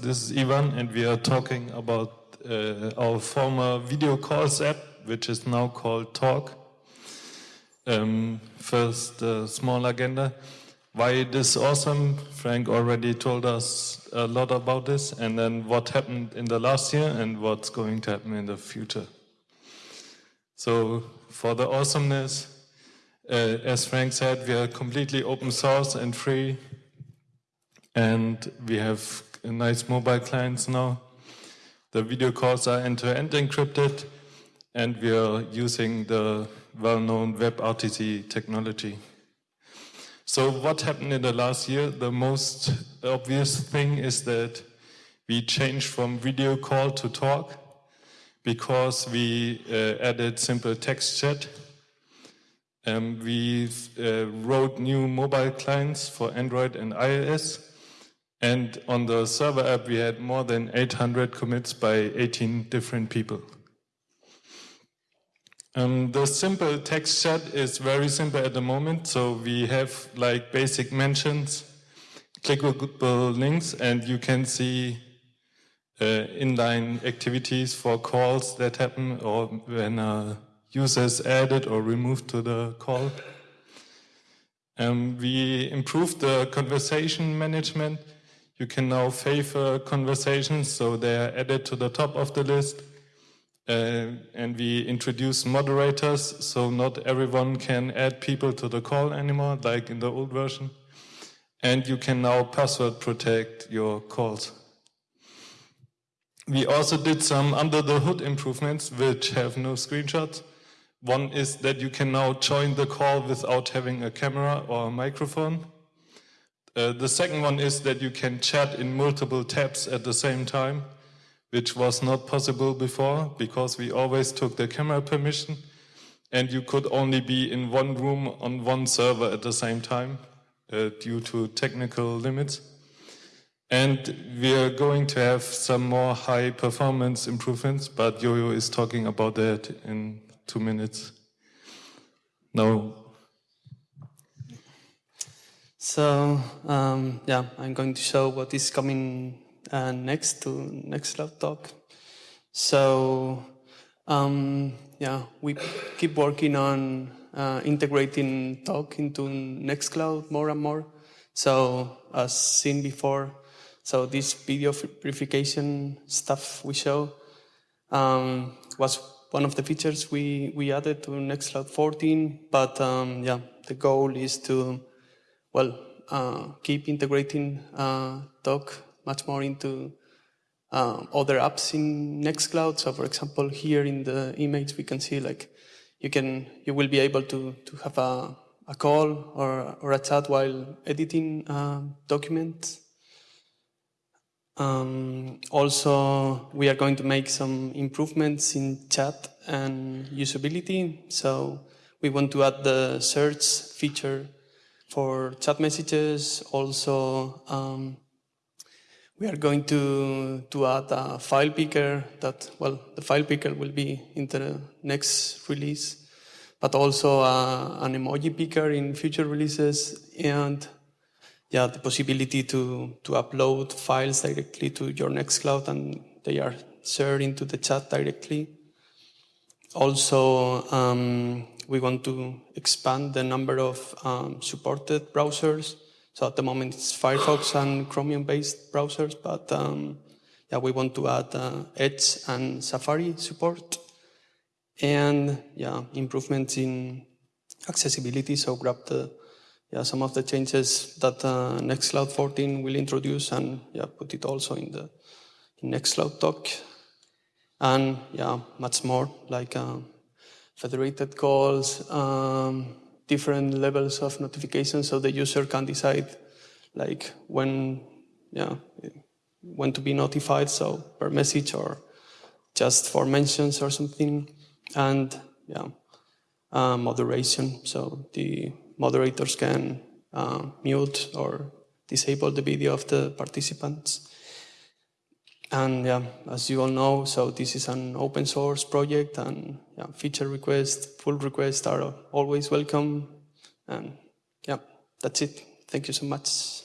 This is Ivan, and we are talking about uh, our former video calls app, which is now called Talk. Um, first, a small agenda. Why it is awesome, Frank already told us a lot about this, and then what happened in the last year and what's going to happen in the future. So, for the awesomeness, uh, as Frank said, we are completely open source and free, and we have nice mobile clients now. The video calls are end-to-end -end encrypted, and we are using the well-known WebRTC technology. So what happened in the last year? The most obvious thing is that we changed from video call to talk because we uh, added simple text chat um, we uh, wrote new mobile clients for Android and iOS. And on the server app, we had more than 800 commits by 18 different people. Um, the simple text chat is very simple at the moment. So we have like basic mentions, clickable links, and you can see uh, inline activities for calls that happen or when a users added or removed to the call. Um, we improved the conversation management. You can now favor conversations, so they are added to the top of the list. Uh, and we introduce moderators, so not everyone can add people to the call anymore, like in the old version. And you can now password protect your calls. We also did some under the hood improvements, which have no screenshots. One is that you can now join the call without having a camera or a microphone. Uh, the second one is that you can chat in multiple tabs at the same time, which was not possible before because we always took the camera permission and you could only be in one room on one server at the same time uh, due to technical limits. And we are going to have some more high performance improvements, but Jojo is talking about that in two minutes. No. So um, yeah, I'm going to show what is coming uh, next to Nextcloud Talk. So um, yeah, we keep working on uh, integrating Talk into Nextcloud more and more. So as seen before, so this video verification stuff we show um, was one of the features we, we added to Nextcloud 14, but um, yeah, the goal is to, well, uh, keep integrating uh, Talk much more into uh, other apps in Nextcloud. So for example, here in the image, we can see like you can, you will be able to, to have a, a call or, or a chat while editing uh, documents. Um, also, we are going to make some improvements in chat and usability. So we want to add the search feature for chat messages. Also, um, we are going to, to add a file picker that, well, the file picker will be in the next release, but also uh, an emoji picker in future releases and yeah, the possibility to, to upload files directly to your Nextcloud and they are shared into the chat directly. Also, um, we want to expand the number of um, supported browsers. So at the moment it's Firefox and Chromium-based browsers, but um, yeah, we want to add uh, Edge and Safari support. And yeah, improvements in accessibility. So grab the yeah, some of the changes that uh, Nextcloud 14 will introduce and yeah, put it also in the in Nextcloud talk. And yeah, much more like uh, federated calls, um, different levels of notification so the user can decide like when, yeah, when to be notified, so per message or just for mentions or something. And yeah, uh, moderation, so the moderators can uh, mute or disable the video of the participants. And yeah, as you all know, so this is an open source project and yeah, feature requests, pull requests are always welcome. And yeah, that's it. Thank you so much.